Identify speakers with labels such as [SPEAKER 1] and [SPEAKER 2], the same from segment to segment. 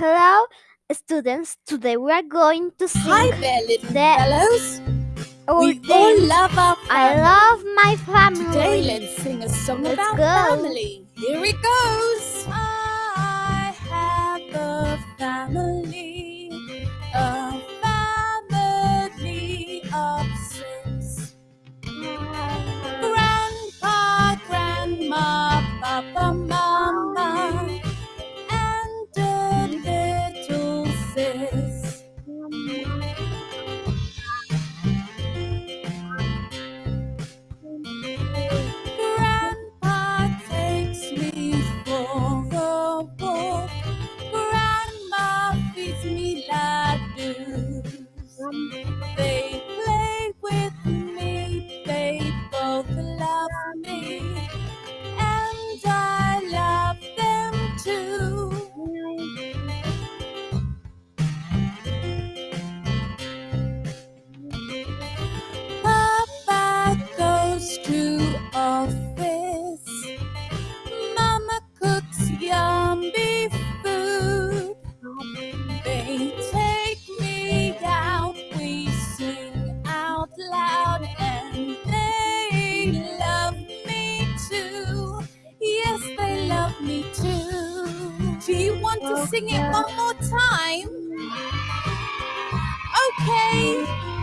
[SPEAKER 1] Hello, students. Today we are going to sing.
[SPEAKER 2] Hi there, little
[SPEAKER 1] the,
[SPEAKER 2] fellows. We all love our family.
[SPEAKER 1] I love my family.
[SPEAKER 2] Today let's sing a song
[SPEAKER 1] let's
[SPEAKER 2] about
[SPEAKER 1] go.
[SPEAKER 2] family. Here it goes. I have a family. there. to oh, sing it one more time? Okay.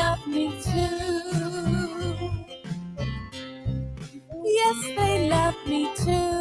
[SPEAKER 2] love me too. Yes, they love me too.